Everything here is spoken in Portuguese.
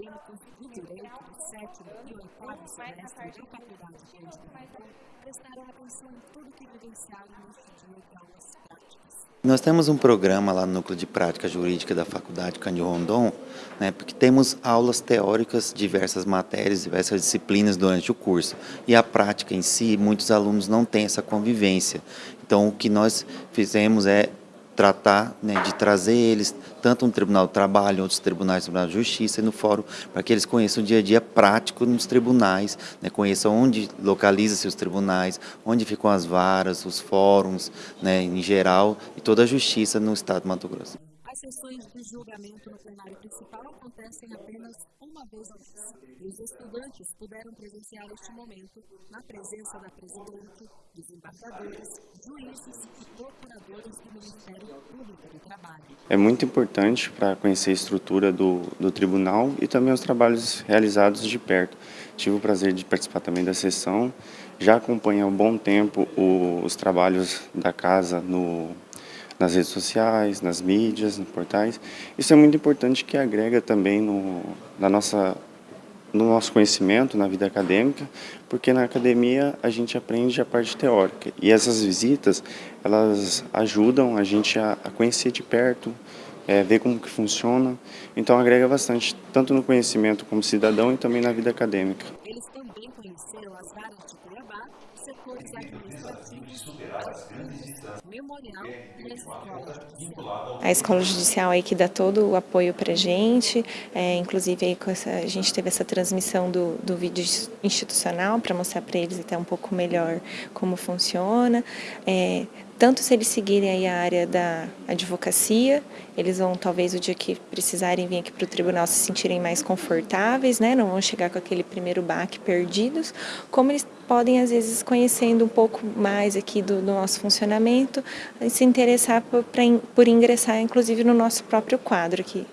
e o oitavo semestre da Faculdade de Direito prestaram atenção em tudo que vivenciaram de aulas práticas. Nós temos um programa lá no Núcleo de Prática Jurídica da Faculdade Cândido Rondon, né, porque temos aulas teóricas, diversas matérias, diversas disciplinas durante o curso. E a prática em si, muitos alunos não têm essa convivência. Então, o que nós fizemos é tratar né, de trazer eles, tanto no Tribunal do Trabalho, outros tribunais, Tribunal de Justiça e no Fórum, para que eles conheçam o dia a dia prático nos tribunais, né, conheçam onde localizam-se os tribunais, onde ficam as varas, os fóruns, né, em geral, e toda a justiça no Estado de Mato Grosso. As sessões de julgamento no plenário principal acontecem apenas uma vez ao mês. E os estudantes puderam presenciar este momento na presença da presidente, desembargadores, juízes e procuradores do Ministério Público do Trabalho. É muito importante para conhecer a estrutura do, do tribunal e também os trabalhos realizados de perto. Tive o prazer de participar também da sessão, já acompanhei há um bom tempo os trabalhos da casa no nas redes sociais, nas mídias, nos portais. Isso é muito importante que agrega também no, na nossa, no nosso conhecimento, na vida acadêmica, porque na academia a gente aprende a parte teórica. E essas visitas, elas ajudam a gente a, a conhecer de perto, é, ver como que funciona. Então agrega bastante, tanto no conhecimento como cidadão e também na vida acadêmica. De Cuiabá, setores administrativos, memorial e a escola judicial. A escola judicial aí que dá todo o apoio para a gente, é, inclusive aí essa, a gente teve essa transmissão do, do vídeo institucional para mostrar para eles até um pouco melhor como funciona. É, tanto se eles seguirem aí a área da advocacia, eles vão talvez o dia que precisarem vir aqui para o tribunal se sentirem mais confortáveis, né? não vão chegar com aquele primeiro baque perdidos, como eles podem às vezes conhecendo um pouco mais aqui do, do nosso funcionamento, se interessar por, pra, por ingressar inclusive no nosso próprio quadro aqui.